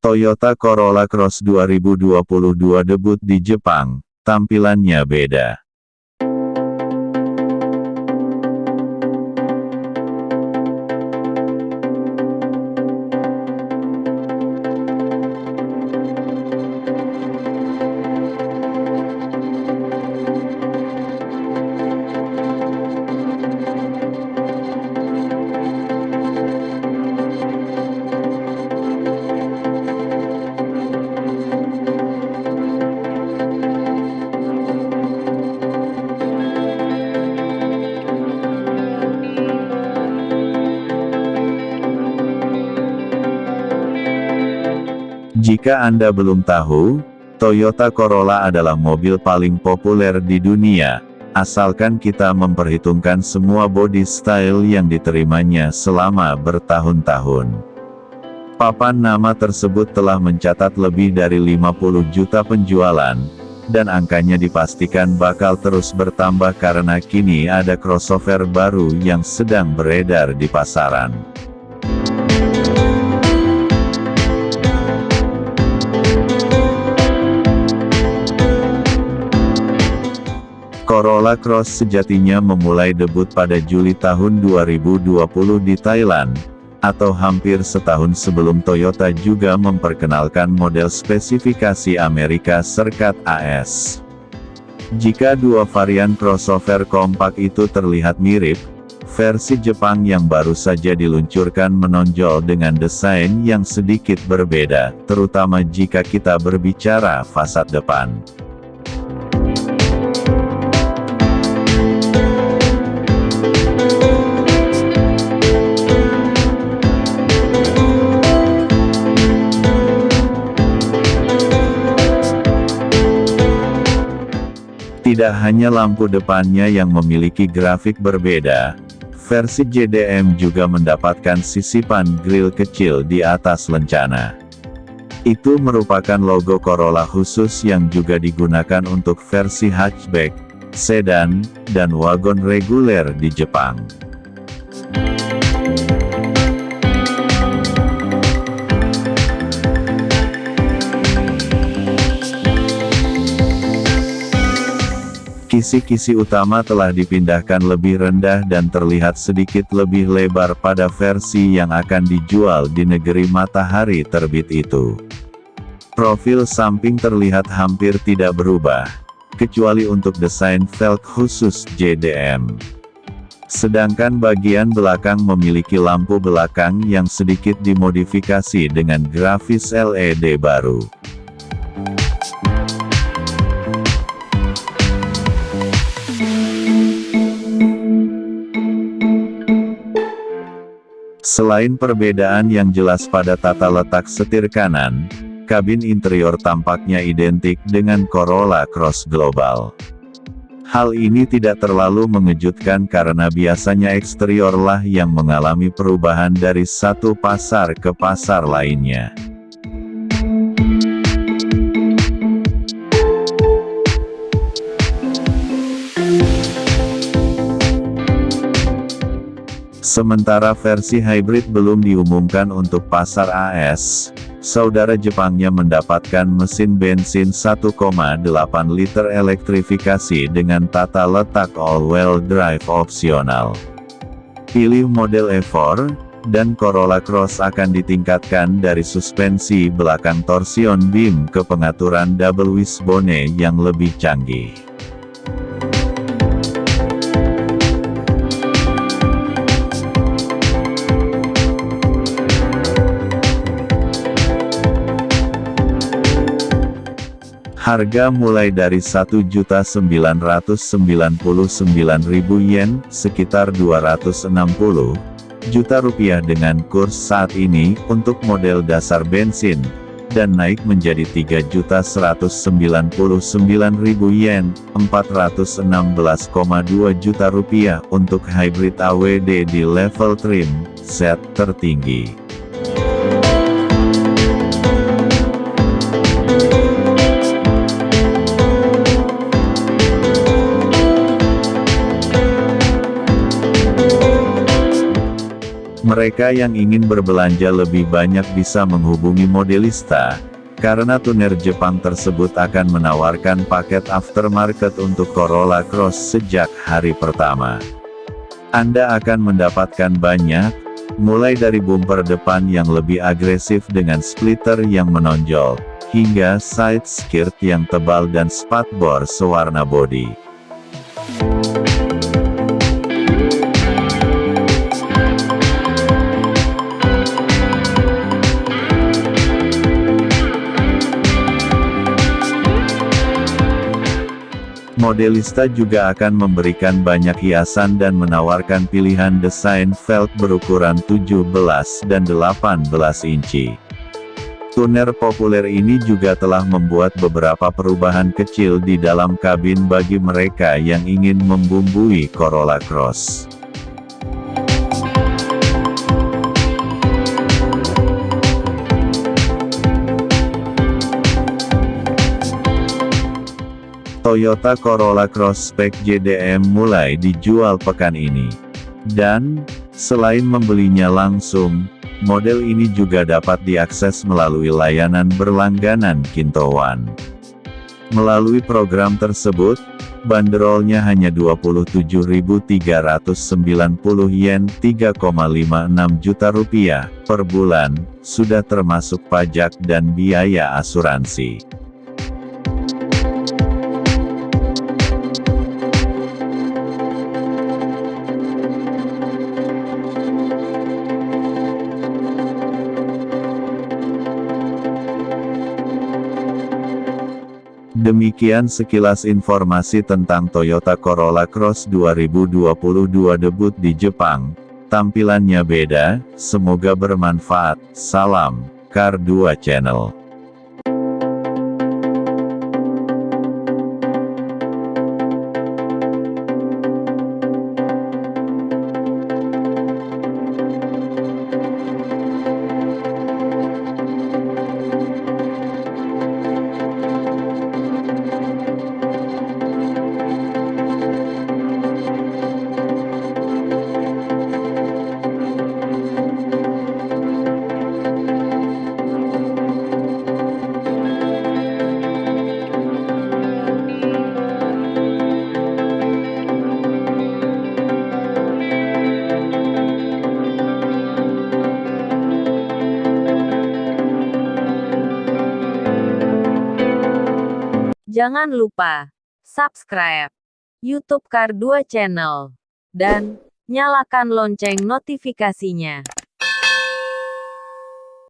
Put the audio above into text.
Toyota Corolla Cross 2022 debut di Jepang, tampilannya beda. Jika Anda belum tahu, Toyota Corolla adalah mobil paling populer di dunia, asalkan kita memperhitungkan semua body style yang diterimanya selama bertahun-tahun. Papan nama tersebut telah mencatat lebih dari 50 juta penjualan, dan angkanya dipastikan bakal terus bertambah karena kini ada crossover baru yang sedang beredar di pasaran. Corolla Cross sejatinya memulai debut pada Juli tahun 2020 di Thailand, atau hampir setahun sebelum Toyota juga memperkenalkan model spesifikasi Amerika Serikat AS. Jika dua varian crossover kompak itu terlihat mirip, versi Jepang yang baru saja diluncurkan menonjol dengan desain yang sedikit berbeda, terutama jika kita berbicara fasad depan. Tidak hanya lampu depannya yang memiliki grafik berbeda, versi JDM juga mendapatkan sisipan grill kecil di atas lencana. Itu merupakan logo Corolla khusus yang juga digunakan untuk versi hatchback, sedan, dan wagon reguler di Jepang. Kisi-kisi utama telah dipindahkan lebih rendah dan terlihat sedikit lebih lebar pada versi yang akan dijual di negeri matahari terbit itu. Profil samping terlihat hampir tidak berubah, kecuali untuk desain velg khusus JDM. Sedangkan bagian belakang memiliki lampu belakang yang sedikit dimodifikasi dengan grafis LED baru. Selain perbedaan yang jelas pada tata letak setir kanan, kabin interior tampaknya identik dengan Corolla Cross Global. Hal ini tidak terlalu mengejutkan karena biasanya eksterior lah yang mengalami perubahan dari satu pasar ke pasar lainnya. Sementara versi hybrid belum diumumkan untuk pasar AS, saudara Jepangnya mendapatkan mesin bensin 1,8 liter elektrifikasi dengan tata letak all-wheel drive opsional. Pilih model E4, dan Corolla Cross akan ditingkatkan dari suspensi belakang torsion beam ke pengaturan double wishbone yang lebih canggih. Harga mulai dari 1.999.000 yen, sekitar 260 juta rupiah dengan kurs saat ini, untuk model dasar bensin, dan naik menjadi 3.199.000 yen, 416,2 juta rupiah untuk hybrid AWD di level trim, set tertinggi. Mereka yang ingin berbelanja lebih banyak bisa menghubungi modelista, karena tuner Jepang tersebut akan menawarkan paket aftermarket untuk Corolla Cross sejak hari pertama. Anda akan mendapatkan banyak, mulai dari bumper depan yang lebih agresif dengan splitter yang menonjol, hingga side skirt yang tebal dan spatbor sewarna bodi. Modelista juga akan memberikan banyak hiasan dan menawarkan pilihan desain velg berukuran 17 dan 18 inci. Tuner populer ini juga telah membuat beberapa perubahan kecil di dalam kabin bagi mereka yang ingin membumbui Corolla Cross. Toyota Corolla Cross Spec JDM mulai dijual pekan ini. Dan, selain membelinya langsung, model ini juga dapat diakses melalui layanan berlangganan Kintowan. Melalui program tersebut, banderolnya hanya 27.390 yen 3,56 juta rupiah per bulan, sudah termasuk pajak dan biaya asuransi. Demikian sekilas informasi tentang Toyota Corolla Cross 2022 debut di Jepang. Tampilannya beda, semoga bermanfaat. Salam, Car 2 Channel. Jangan lupa subscribe YouTube Kar 2 Channel dan nyalakan lonceng notifikasinya.